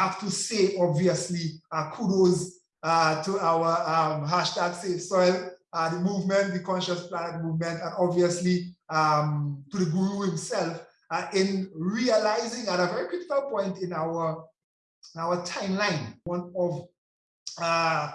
have to say, obviously, uh, kudos uh, to our um, hashtag Save Soil, uh, the movement, the Conscious Planet movement, and obviously um, to the guru himself uh, in realizing at a very critical point in our, our timeline, one of uh,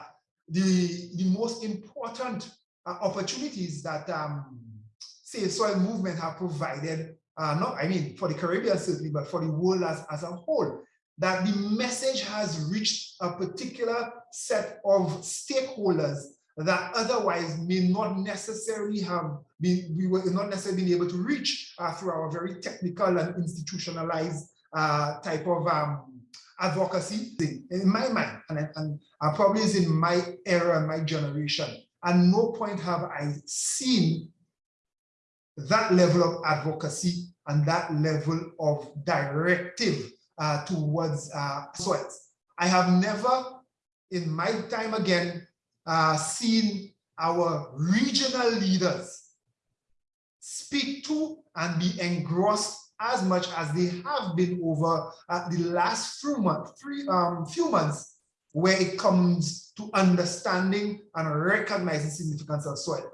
the, the most important uh, opportunities that um, Save Soil movement have provided, uh, not, I mean, for the Caribbean certainly, but for the world as, as a whole, that the message has reached a particular set of stakeholders that otherwise may not necessarily have been, we were not necessarily been able to reach uh, through our very technical and institutionalized uh, type of um, advocacy in my mind, and, and uh, probably is in my era and my generation. At no point have I seen that level of advocacy and that level of directive uh, towards uh, soils. I have never, in my time again, uh, seen our regional leaders speak to and be engrossed as much as they have been over uh, the last few months, three, um, few months, where it comes to understanding and recognizing significance of soil.